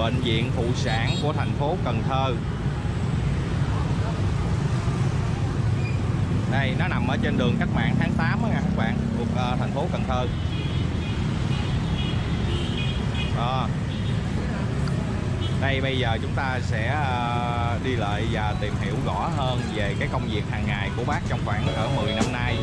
Bệnh viện phụ sản của thành phố Cần Thơ. Đây nó nằm ở trên đường cách mạng tháng 8 đó nha các bạn thuộc uh, thành phố Cần Thơ. Đó. Đây bây giờ chúng ta sẽ uh, đi lại và tìm hiểu rõ hơn về cái công việc hàng ngày của bác trong khoảng cỡ 10 năm nay.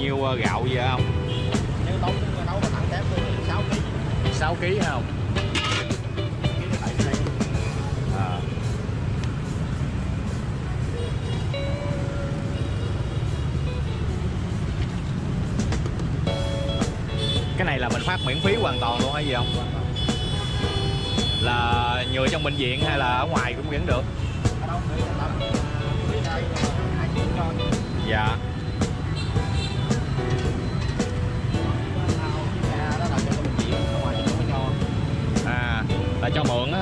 Nhiêu ờ, gạo vậy không? Nếu nấu nấu mà thẳng tép thì 6 kg 6 kg không à. cái này là mình phát miễn phí hoàn toàn luôn hay gì không? Là người trong bệnh viện hay là ở ngoài cũng vẫn được? Dạ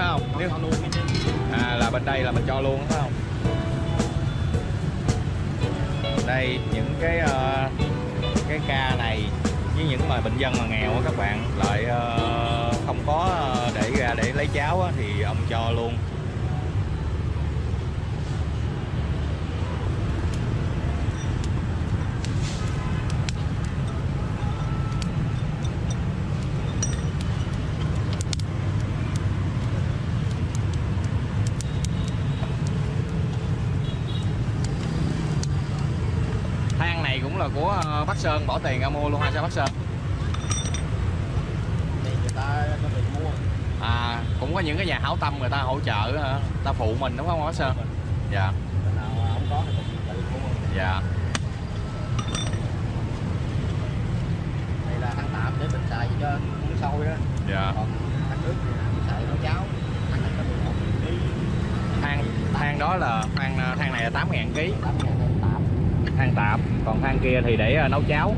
phải không nếu à là bên đây là mình cho luôn phải không? Đây những cái ờ, cái ca này với những mà bệnh nhân mà nghèo các bạn lại ờ, không có ờ, để ra để lấy cháo á, thì ông cho luôn than này cũng là của ờ, bác Sơn bỏ tiền ra mua luôn hay sao bác Sơn. Thì người ta có tiền mua. À cũng có những cái nhà hảo tâm người ta hỗ trợ hả? người ta phụ mình đúng không bác Sơn? Dạ. Cái nào không có thì mình tự mua. Dạ. Đây là than tạm để mình xài cho uống sôi đó. Dạ. Còn than nước thì mình xài nấu cháo than này có 11 kg than than đó là than ờ, than này là 8 ngàn ký. 8 ngàn than tạp còn than kia thì để ờ, nấu cháo.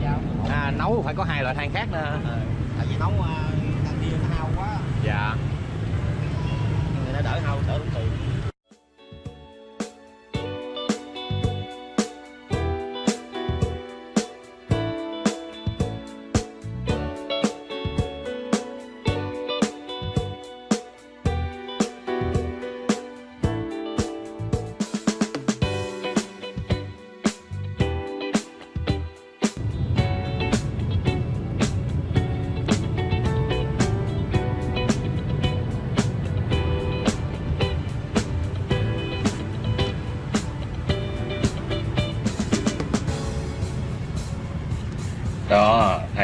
À, nấu phải có hai loại than khác nữa. Ờ, tại vì nấu à, than kia nó hao quá. Dạ. Người ta đỡ hao đỡ tốn tiền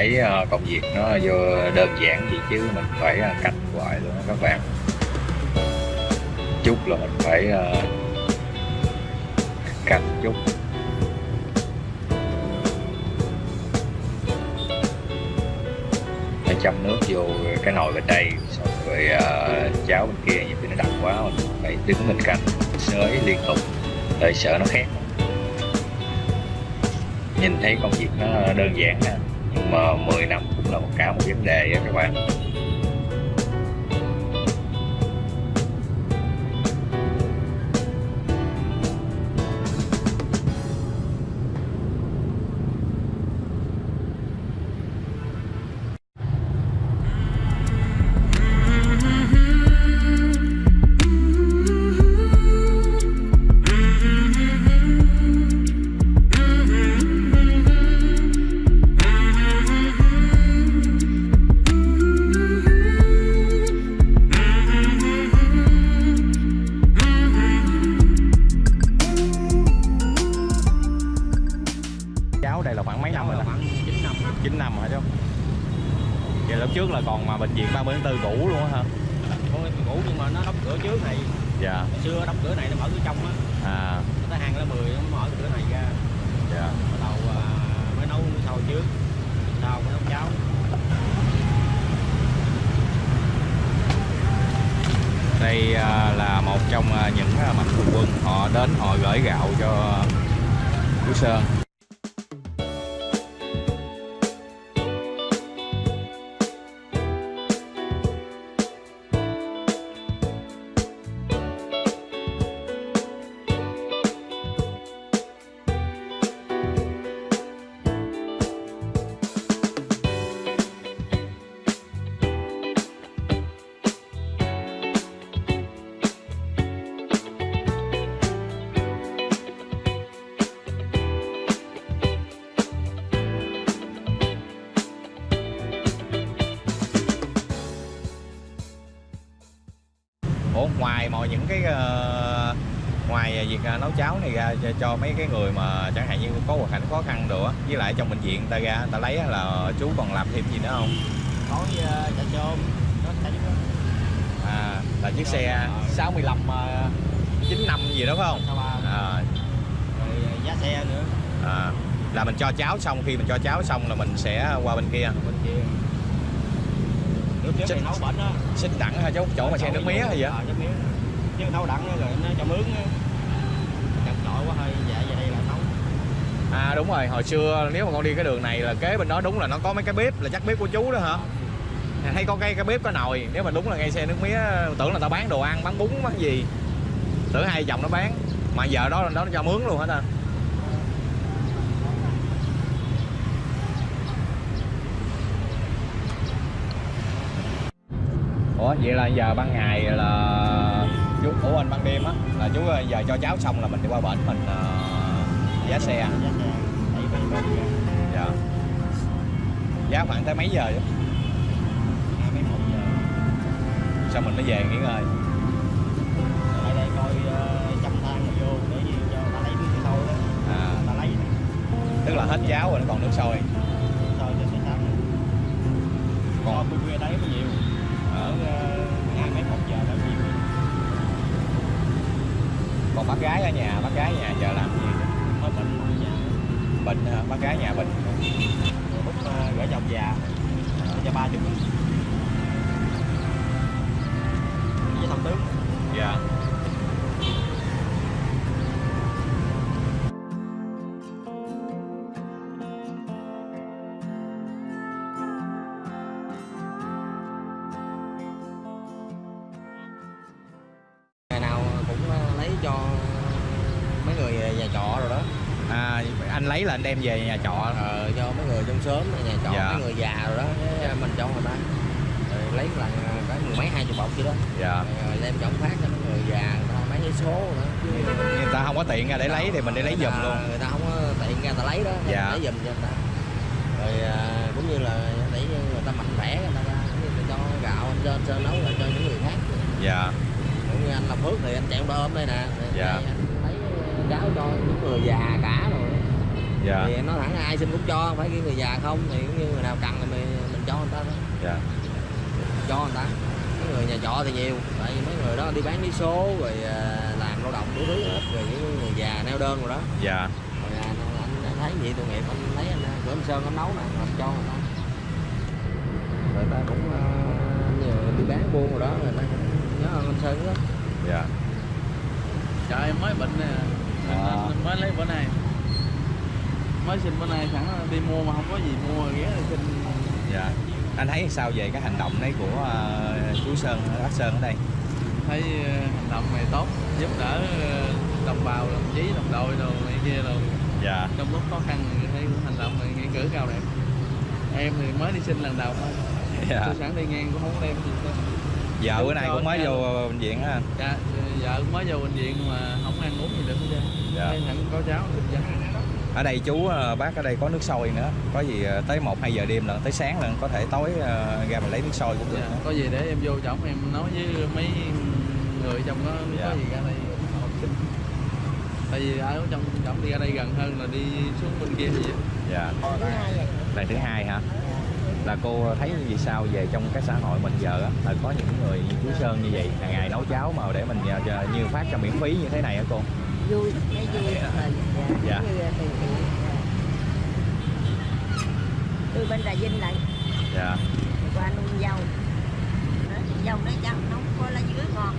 thấy ờ, công việc nó vô đơn giản gì chứ mình phải ờ, canh hoài luôn các bạn. Chút là mình phải ờ, canh chút. Phải châm nước vô cái nồi bên đây, xong rồi cháo bên kia, nhiều khi nó đặc quá mình phải đứng bên cạnh, sới liên tục để sợ nó khét. Nhìn thấy công việc nó đơn giản nè mà 10 năm cũng là một cả một vấn đề á các bạn. Trước là còn mà bệnh viện 30 tháng 4 cũ luôn á hả? Thôi cũ nhưng mà nó đóng cửa trước này. Dạ. Hồi xưa đóng cửa này nó mở cửa trong á. À. Nó tới hàng lá 10 nó mở cửa này ra. Dạ. Bắt đầu à, mới nấu nước sôi trước. Sau mới nấu cháo. Đây à, là một trong ờ, những ờ, mạnh thường quân. Họ đến họ gửi gạo cho chú Sơn ngoài mọi những cái ờ, ngoài việc ờ, nấu cháo này ra cho, cho mấy cái người mà chẳng hạn như có hoàn cảnh khó khăn nữa với lại trong bệnh viện ta ra ta lấy là chú còn làm thêm gì nữa không? Có chả chôm có chả giúp à là chiếc xe 65 uh, 95 gì đó phải không? Sao ba à, rồi giá xe nữa. À, là mình cho cháo xong khi mình cho cháo xong là mình sẽ qua bên kia. Bên kia. Nước nấu bẩn á. xích đẳng hay chỗ chỗ mà xe nước mía hay vậy ờ nước mía chứ nấu đẳng rồi nó cho mướn chặt chội quá hơi dạ về đây là nấu à đúng rồi hồi xưa nếu mà con đi cái đường này là kế bên đó đúng là nó có mấy cái bếp là chắc bếp của chú đó hả? Hay có cái cái bếp có nồi nếu mà đúng là ngay xe nước mía tưởng là tao bán đồ ăn bán bún bán gì. Tưởng hai chồng nó bán mà giờ đó đó nó cho mướn luôn hả ta? Ủa vậy là giờ ban ngày là chú ủa anh ban đêm á là chú ờ, giờ cho cháu xong là mình đi qua bển mình ờ, giá xe. Đẩy bên bên kia dạ. Giá khoảng tới mấy giờ chứ sao mình mới về nghỉ ngơi? Lại đây coi uh, chăm than rồi vô để gì cho ta lấy nước sôi đó. À. Ta lấy tức là hết cháo rồi nó còn nước sôi. Sôi cho xe xăng Còn- còn khuya đấy nhiều còn bác gái ở nhà, bác gái nhà giờ làm gì? Mới bệnh bệnh bác gái nhà bệnh bút ờ, gửi chồng già. Ờ, cho ba chục với thăm tướng dạ. yeah. Nhà trọ rồi đó. À anh lấy là anh đem về nhà trọ. Ờ, cho mấy người trong xóm nhà trọ Dạ. mấy người già rồi đó cái mình cho người ta. Rồi lấy lần ờ, cái mười mấy hai chục bọc vậy đó. Dạ. Rồi đem trọng phát cho mấy người già người ta mấy cái số nữa chứ người ta không có tiện ra để lấy thì mình đi lấy giùm luôn. người ta không có tiện ra ta lấy đó Dạ. lấy giùm cho người ta. Rồi à, cũng như là để cho người ta mạnh khỏe người ta là cho gạo anh cho sơn nấu lại cho những người khác. Dạ. Cũng như anh làm phước thì anh chạy ông ôm đây nè. Rồi Dạ. Cháo cho những người già cả rồi. Dạ. Thì nó thẳng ai xin cũng cho không phải cái người già không? Thì cũng như người nào cần thì mình, mình cho người ta thôi. Dạ. Cho người ta. Mấy người nhà trọ thì nhiều. Tại vì mấy người đó đi bán lý số rồi à, làm lao động đủ thứ hết. Rồi những người già neo đơn rồi đó. Dạ. Rồi à, anh, anh thấy vậy tội nghiệp anh lấy anh cửa anh sơn anh nấu nè anh cho người ta. Rồi ta cũng à, như đi bán buôn rồi đó rồi ta cũng nhớ ơn anh sơn đó. Dạ. Trời em mới bệnh nè À. nên mới lấy bữa nay. Mới xin bữa nay sẵn đi mua mà không có gì mua ghé xin dạ. Anh thấy sao về cái hành động đấy của ờ, chú Sơn bác Sơn ở đây? Thấy ờ, hành động này tốt Giúp đỡ ờ, đồng bào, đồng chí, đồng đội đồ này kia đồ. Dạ. Trong lúc khó khăn thì thấy hành động này nghĩa cử cao đẹp. Em thì mới đi xin lần đầu thôi. Dạ. Tôi sẵn đi ngang cũng không có đem gì đâu vợ bữa nay cũng mới vô bệnh viện á Dạ, vợ cũng mới vô bệnh viện mà ăn uống gì được hết Dạ. Thấy sẵn có cháo được dân ở đây chú ờ, bác ở đây có nước sôi nữa có gì ờ, tới 1 2 giờ đêm lần tới sáng lần có thể tối ờ, ra mình lấy nước sôi cũng được Dạ, nữa. có gì để em vô trọng em nói với mấy người trong đó Dạ. có gì ra đây học sinh tại vì ở trong trọng đi ra đây gần hơn là đi xuống bên kia thì dạ lần thứ hai hả là cô thấy gì sao về trong cái xã hội mình giờ á? Là có những người như chú Sơn như vậy hàng ngày nấu cháo mà để mình ờ, cho- như phát cho miễn phí như thế này hả cô? Vui thấy vui. Thật là Dạ. như là từ thiện tôi bên Trà Vinh lại. Dạ. Qua nuôi dâu. Đó, dâu nói cháu nấu có lá dứa ngon